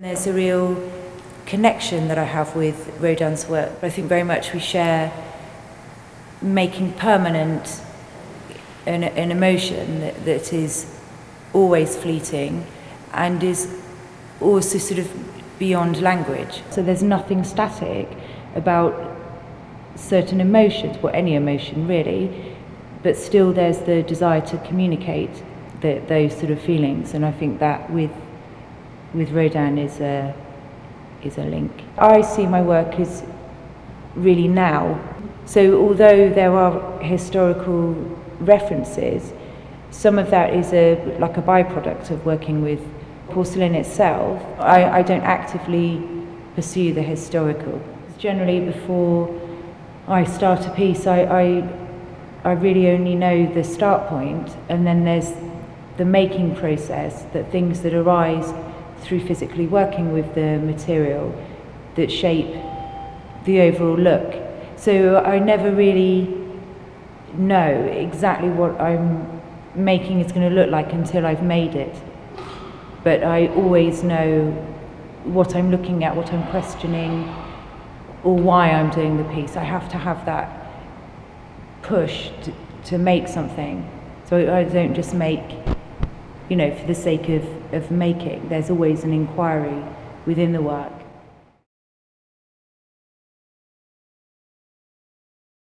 There's a real connection that I have with Rodin's work. I think very much we share making permanent an, an emotion that, that is always fleeting and is also sort of beyond language. So there's nothing static about certain emotions, or any emotion really, but still there's the desire to communicate the, those sort of feelings. And I think that with with Rodin is a is a link. I see my work as really now. So although there are historical references, some of that is a like a byproduct of working with porcelain itself. I, I don't actively pursue the historical. Generally before I start a piece I, I I really only know the start point and then there's the making process that things that arise through physically working with the material that shape the overall look. So I never really know exactly what I'm making is going to look like until I've made it. But I always know what I'm looking at, what I'm questioning, or why I'm doing the piece. I have to have that push to, to make something. So I don't just make you know, for the sake of, of making. There's always an inquiry within the work.